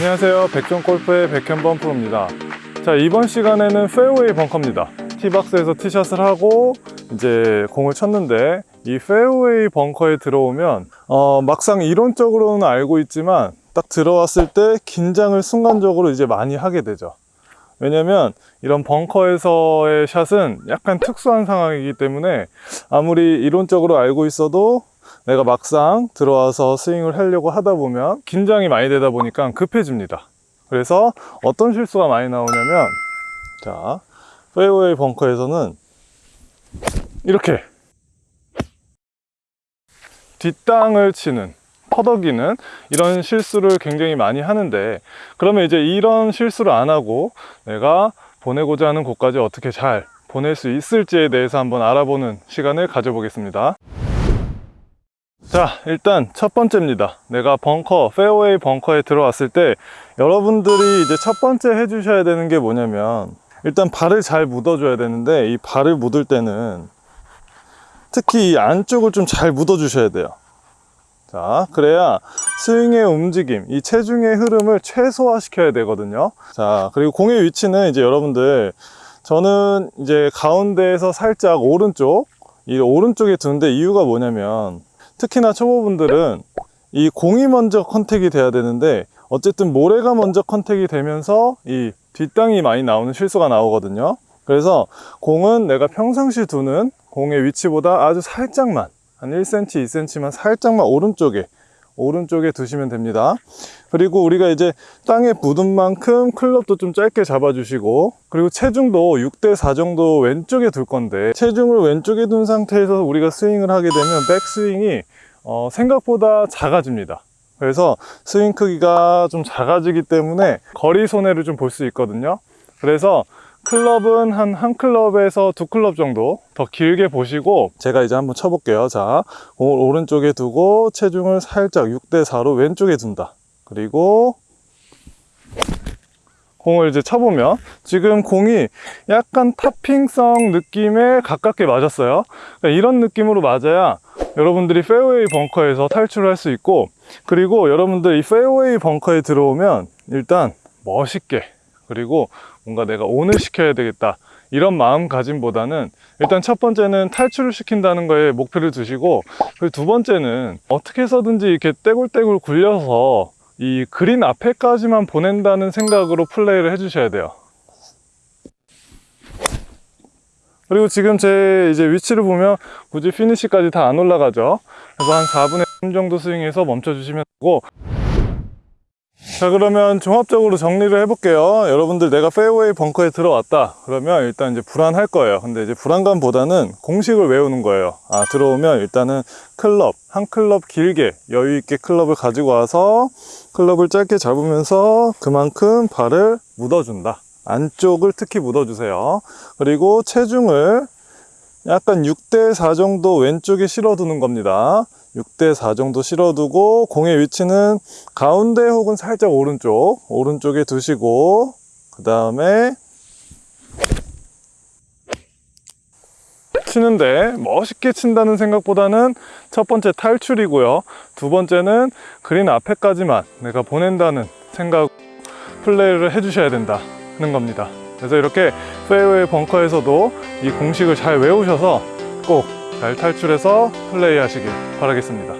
안녕하세요. 백종골프의 백현범 프로입니다. 자 이번 시간에는 페어웨이 벙커입니다. 티박스에서 티샷을 하고 이제 공을 쳤는데 이 페어웨이 벙커에 들어오면 어, 막상 이론적으로는 알고 있지만 딱 들어왔을 때 긴장을 순간적으로 이제 많이 하게 되죠. 왜냐면 이런 벙커에서의 샷은 약간 특수한 상황이기 때문에 아무리 이론적으로 알고 있어도 내가 막상 들어와서 스윙을 하려고 하다 보면 긴장이 많이 되다 보니까 급해집니다. 그래서 어떤 실수가 많이 나오냐면 자 페어웨이 벙커에서는 이렇게 뒷땅을 치는 퍼덕이는 이런 실수를 굉장히 많이 하는데 그러면 이제 이런 실수를 안 하고 내가 보내고자 하는 곳까지 어떻게 잘 보낼 수 있을지에 대해서 한번 알아보는 시간을 가져보겠습니다 자 일단 첫 번째입니다. 내가 벙커 페어웨이 벙커에 들어왔을 때 여러분들이 이제 첫 번째 해주셔야 되는 게 뭐냐면 일단 발을 잘 묻어 줘야 되는데 이 발을 묻을 때는 특히 이 안쪽을 좀 잘 묻어 주셔야 돼요. 자 그래야 스윙의 움직임 이 체중의 흐름을 최소화 시켜야 되거든요. 자 그리고 공의 위치는 이제 여러분들 저는 이제 가운데에서 살짝 오른쪽 이 오른쪽에 두는데 이유가 뭐냐면 특히나 초보분들은 이 공이 먼저 컨택이 돼야 되는데 어쨌든 모래가 먼저 컨택이 되면서 이 뒷땅이 많이 나오는 실수가 나오거든요. 그래서 공은 내가 평상시 두는 공의 위치보다 아주 살짝만 한 1cm, 2cm만 살짝만 오른쪽에 오른쪽에 두시면 됩니다. 그리고 우리가 이제 땅에 묻은 만큼 클럽도 좀 짧게 잡아주시고 그리고 체중도 6대4 정도 왼쪽에 둘 건데 체중을 왼쪽에 둔 상태에서 우리가 스윙을 하게 되면 백스윙이 어, 생각보다 작아집니다. 그래서 스윙 크기가 좀 작아지기 때문에 거리 손해를 좀 볼 수 있거든요. 그래서 클럽은 한 한 클럽에서 두 클럽 정도 더 길게 보시고 제가 이제 한번 쳐볼게요. 자 오른쪽에 두고 체중을 살짝 6대4로 왼쪽에 둔다. 그리고 공을 이제 쳐보면 지금 공이 약간 타핑성 느낌에 가깝게 맞았어요. 그러니까 이런 느낌으로 맞아야 여러분들이 페어웨이 벙커에서 탈출을 할수 있고 그리고 여러분들 이 페어웨이 벙커에 들어오면 일단 멋있게 그리고 뭔가 내가 오늘 시켜야 되겠다. 이런 마음가짐보다는 일단 첫 번째는 탈출을 시킨다는 거에 목표를 두시고 그리고 두 번째는 어떻게 해서든지 이렇게 떼굴떼굴 굴려서 이 그린 앞에까지만 보낸다는 생각으로 플레이를 해주셔야 돼요. 그리고 지금 제 이제 위치를 보면 굳이 피니시까지 다 안 올라가죠. 그래서 한 4분의 3 정도 스윙해서 멈춰 주시면 되고 자 그러면 종합적으로 정리를 해볼게요. 여러분들 내가 페어웨이 벙커에 들어왔다. 그러면 일단 이제 불안할 거예요. 근데 이제 불안감보다는 공식을 외우는 거예요. 아 들어오면 일단은 클럽 한 클럽 길게 여유 있게 클럽을 가지고 와서 클럽을 짧게 잡으면서 그만큼 발을 묻어준다. 안쪽을 특히 묻어주세요. 그리고 체중을 약간 6대4 정도 왼쪽에 실어두는 겁니다 6대4 정도 실어두고 공의 위치는 가운데 혹은 살짝 오른쪽 오른쪽에 두시고 그 다음에 치는데 멋있게 친다는 생각보다는 첫 번째 탈출이고요. 두 번째는 그린 앞에까지만 내가 보낸다는 생각 플레이를 해주셔야 된다는 겁니다. 그래서 이렇게 페어웨이 벙커에서도 이 공식을 잘 외우셔서 꼭 잘 탈출해서 플레이 하시길 바라겠습니다